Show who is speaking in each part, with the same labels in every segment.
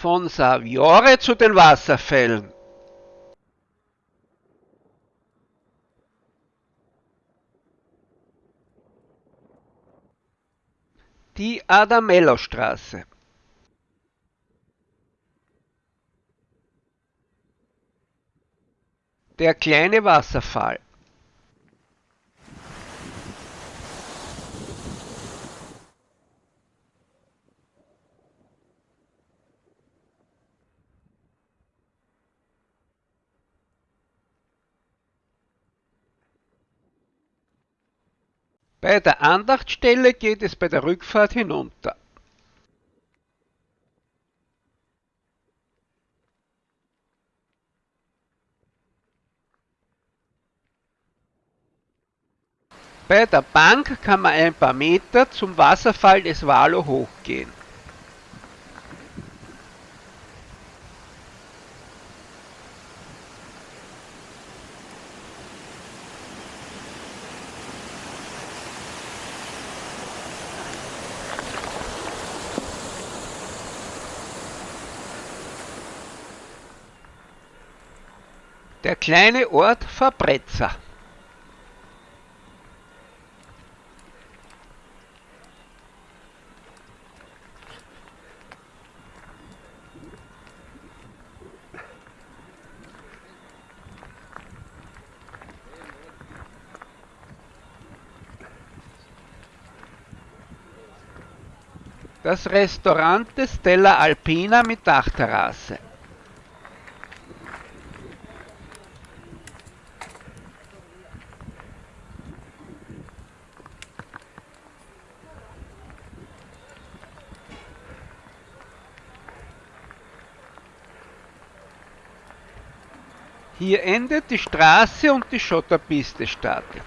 Speaker 1: Von Saviore zu den Wasserfällen. Die Adamello-Straße. Der kleine Wasserfall. Bei der Andachtstelle geht es bei der Rückfahrt hinunter. Bei der Bank kann man ein paar Meter zum Wasserfall des Valo hochgehen. Kleine Ort Fabrezza. Das Restaurant Stella Alpina mit Dachterrasse. Hier endet die Straße und die Schotterpiste startet.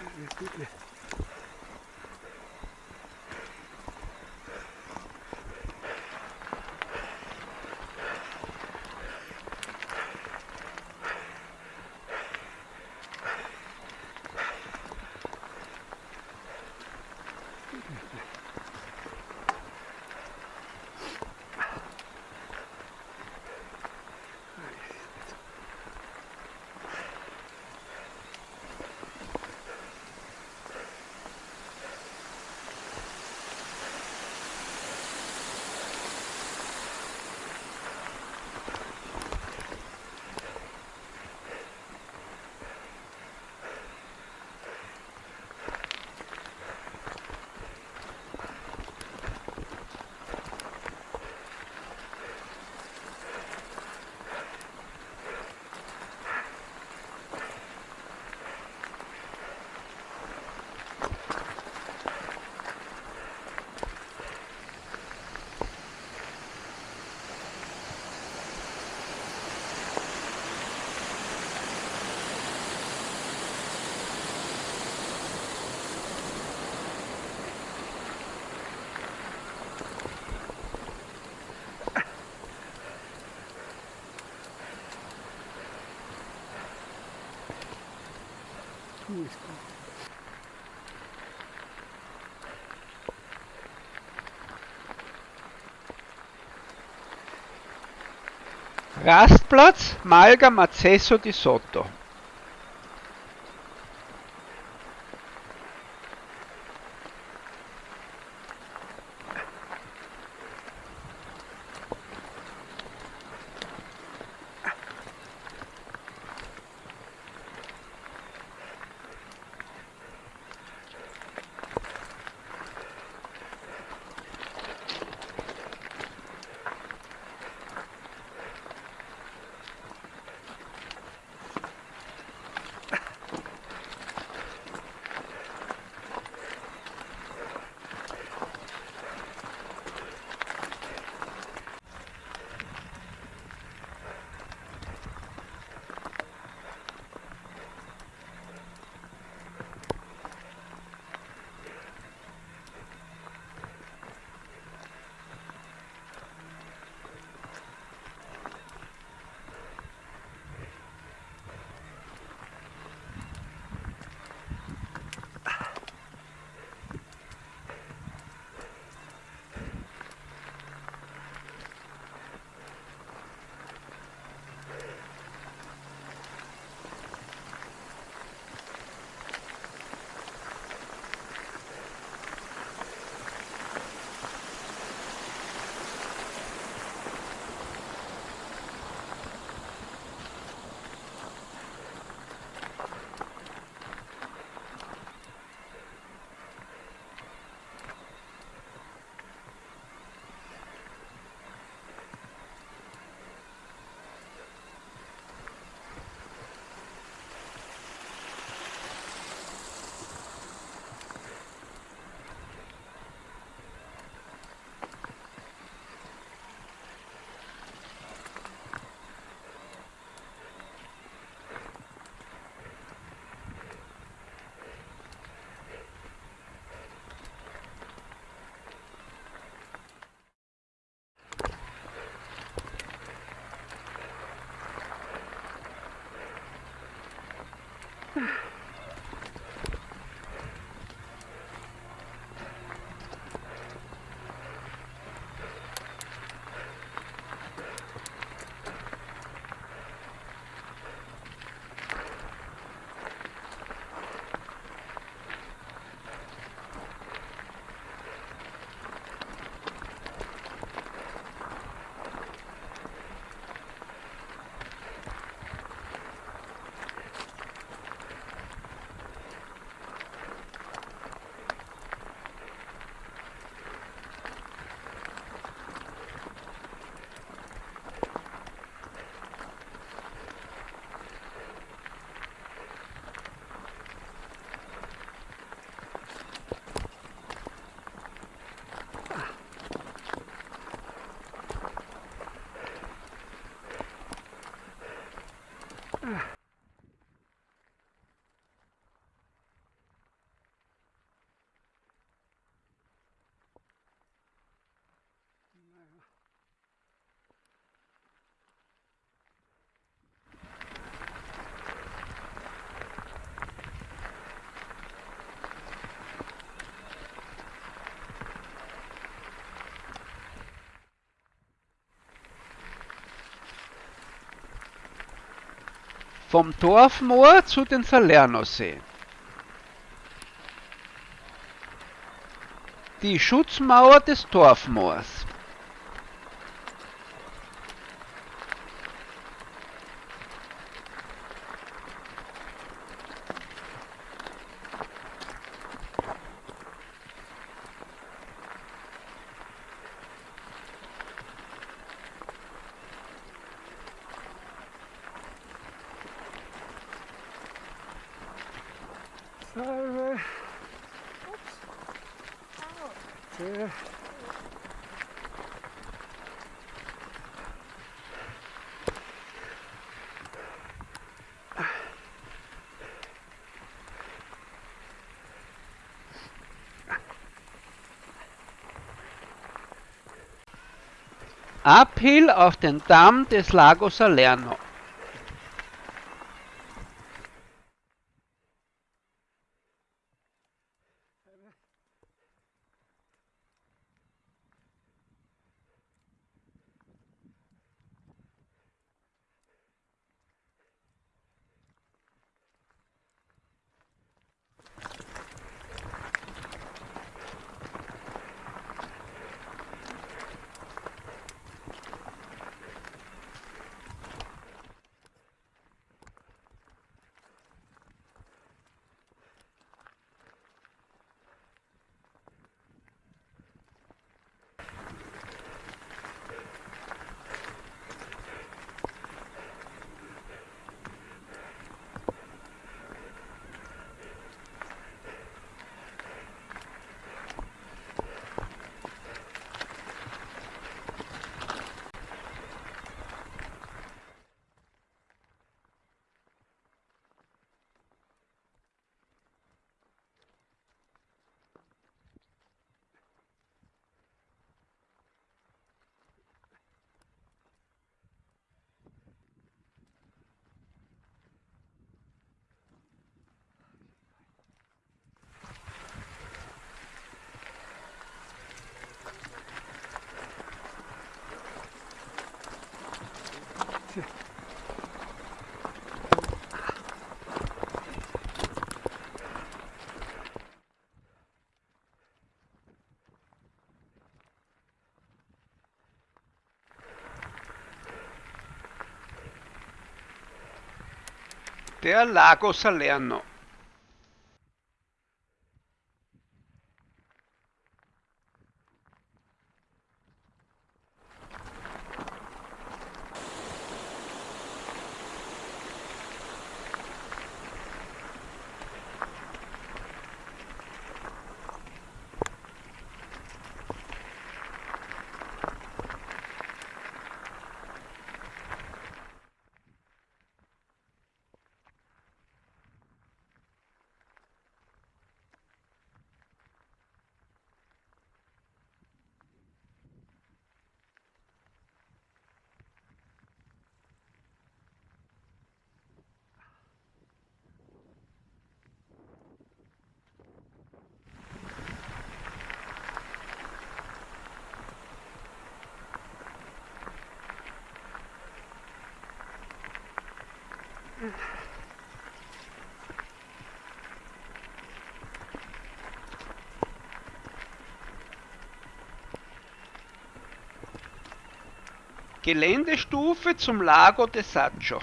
Speaker 2: Gracias.
Speaker 1: Rastplatz Malga Mazzesso di Sotto. Yeah. Ugh. Vom Dorfmoor zu den Salernosee. Die Schutzmauer des Dorfmoors.
Speaker 2: Sì.
Speaker 1: Uphill auf den Damm des Lago Salerno. Der Lago Salerno. Geländestufe zum Lago de Saccio.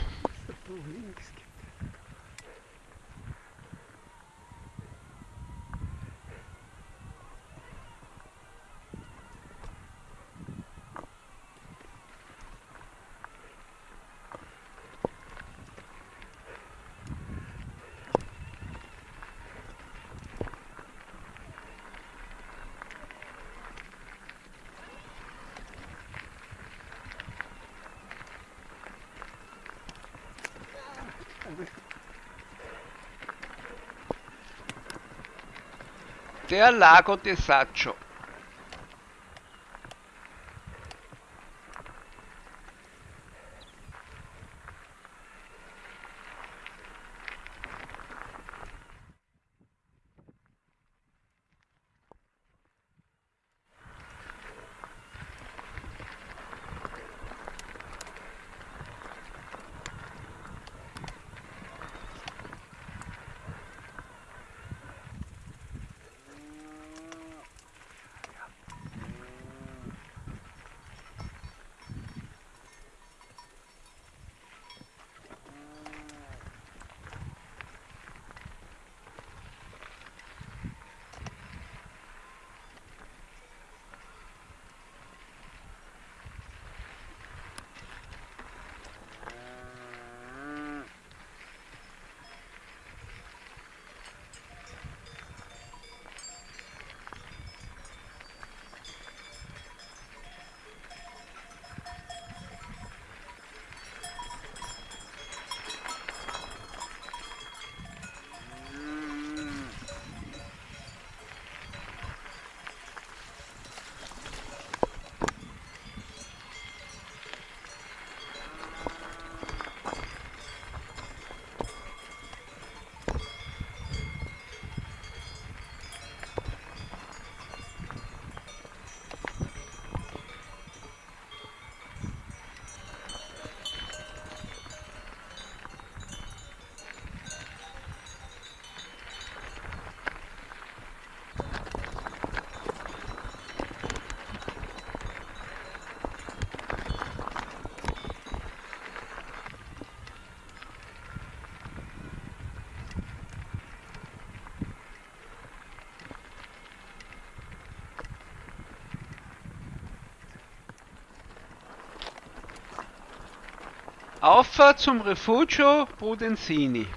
Speaker 1: Der Lago de Auffahrt zum Refugio Prudenzini.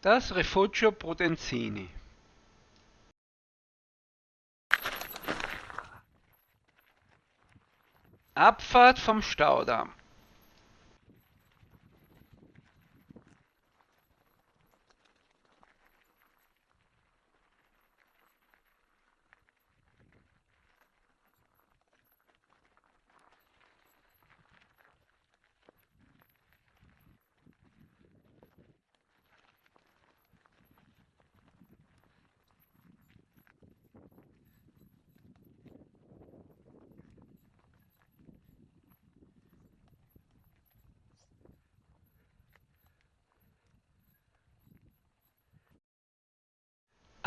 Speaker 1: Das Rifugio Prudenzini. Abfahrt vom Staudamm.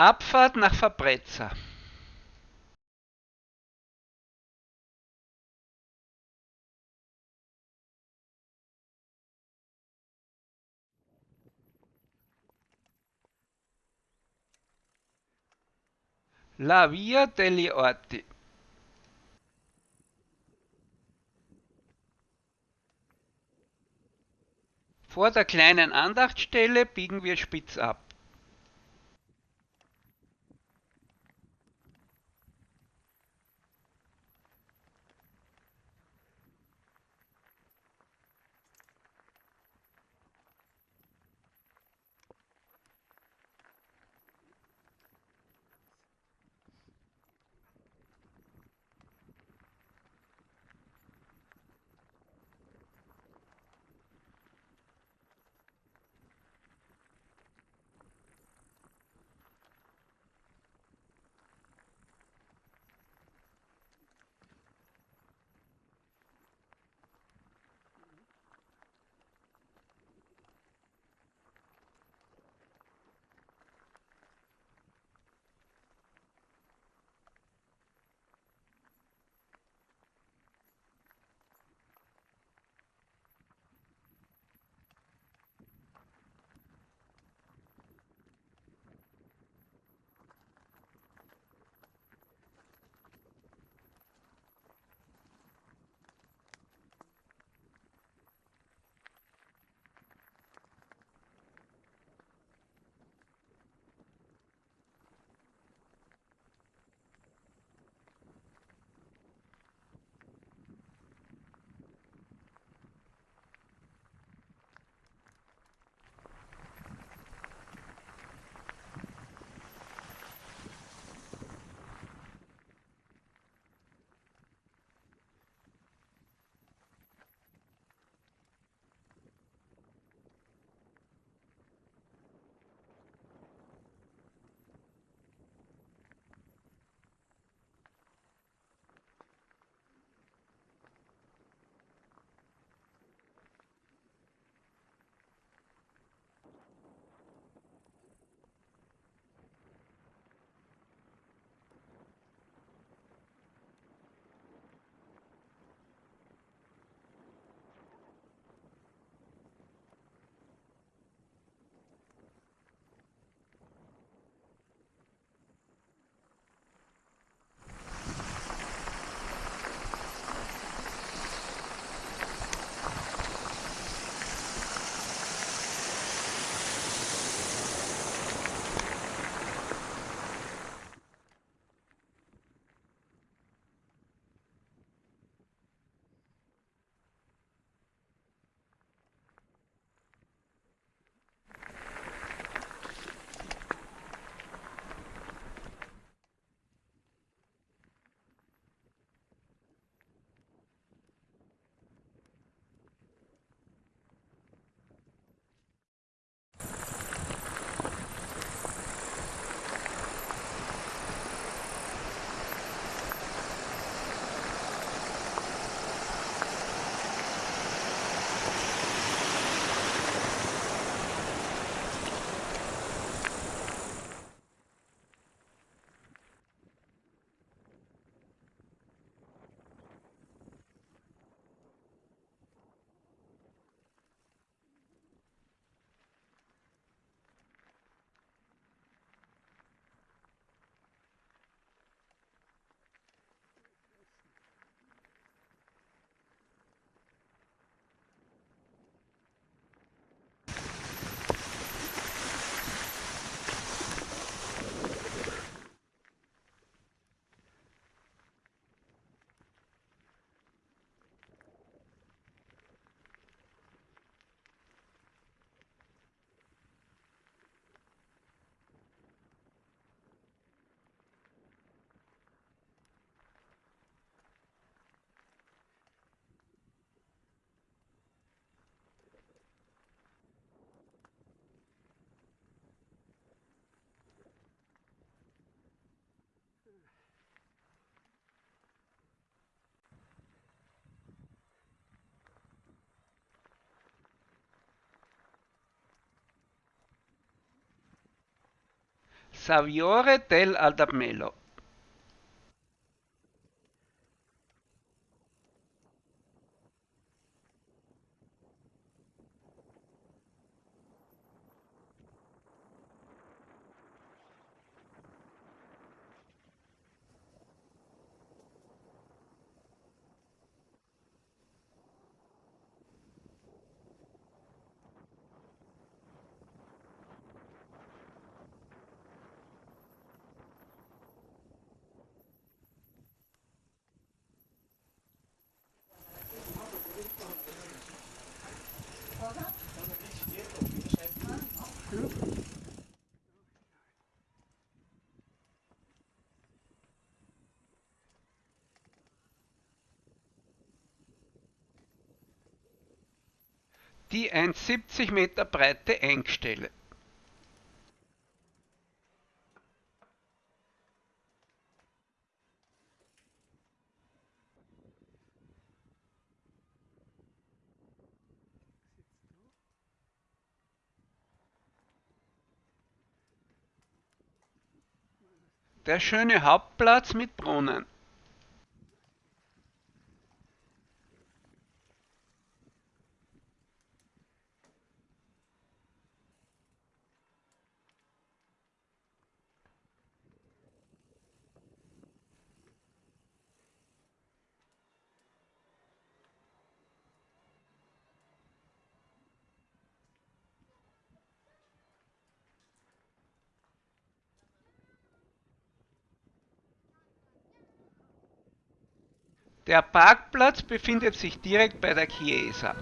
Speaker 1: Abfahrt nach Fabrezza. La Via degli Orti. Vor der kleinen Andachtsstelle biegen wir spitz ab. Saviore dell'Aldamelo. Die 1,70 Meter breite Engstelle. Der schöne Hauptplatz mit Brunnen. Der Parkplatz befindet sich direkt bei der Chiesa.